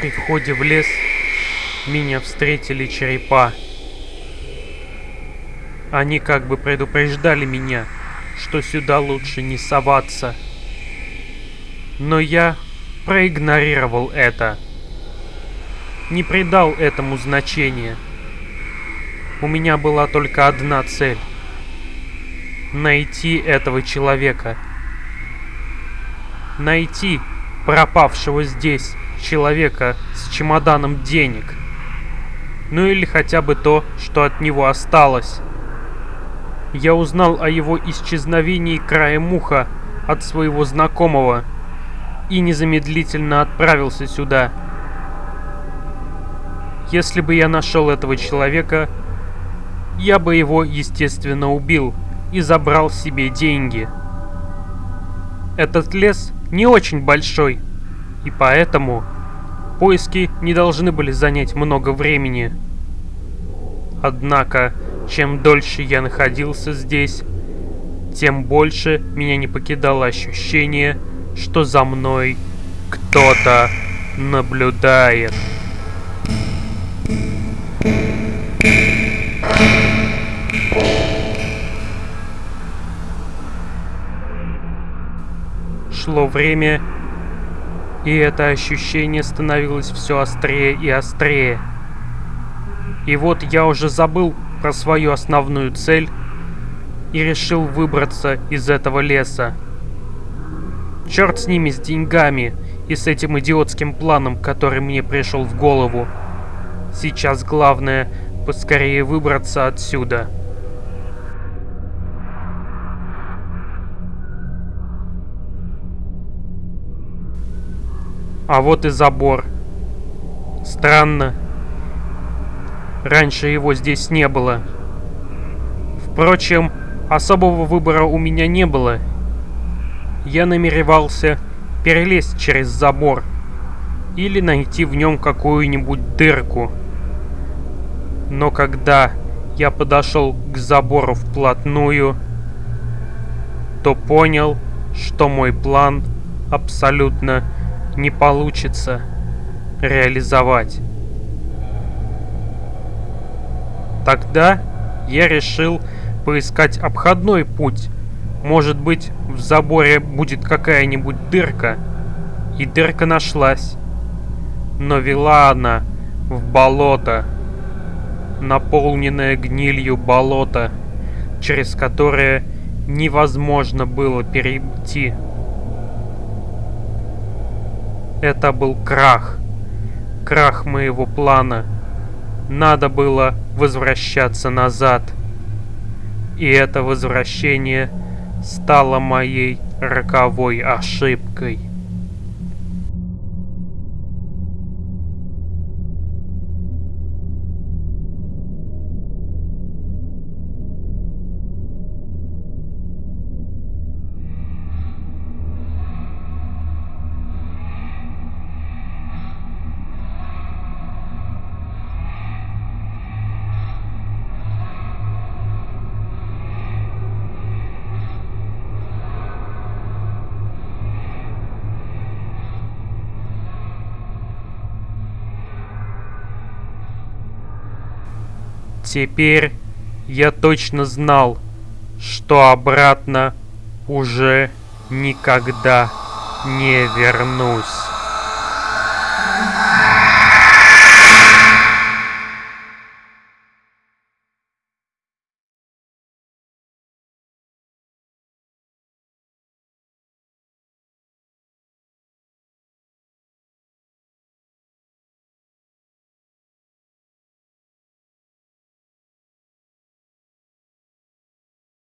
При входе в лес меня встретили черепа. Они как бы предупреждали меня, что сюда лучше не соваться. Но я проигнорировал это. Не придал этому значения. У меня была только одна цель. Найти этого человека. Найти пропавшего здесь человека с чемоданом денег. Ну или хотя бы то, что от него осталось. Я узнал о его исчезновении краем уха от своего знакомого и незамедлительно отправился сюда. Если бы я нашел этого человека, я бы его, естественно, убил и забрал себе деньги. Этот лес не очень большой, и поэтому поиски не должны были занять много времени. Однако, чем дольше я находился здесь, тем больше меня не покидало ощущение, что за мной кто-то наблюдает. Шло время, и это ощущение становилось все острее и острее. И вот я уже забыл про свою основную цель и решил выбраться из этого леса. Черт с ними, с деньгами и с этим идиотским планом, который мне пришел в голову. Сейчас главное поскорее выбраться отсюда. А вот и забор. Странно. Раньше его здесь не было. Впрочем, особого выбора у меня не было. Я намеревался перелезть через забор или найти в нем какую-нибудь дырку. Но когда я подошел к забору вплотную, то понял, что мой план абсолютно не получится реализовать. Тогда я решил поискать обходной путь. Может быть, в заборе будет какая-нибудь дырка. И дырка нашлась. Но вела она в болото. Наполненное гнилью болото, через которое невозможно было перейти. Это был крах. Крах моего плана. Надо было возвращаться назад. И это возвращение стало моей роковой ошибкой. Теперь я точно знал, что обратно уже никогда не вернусь.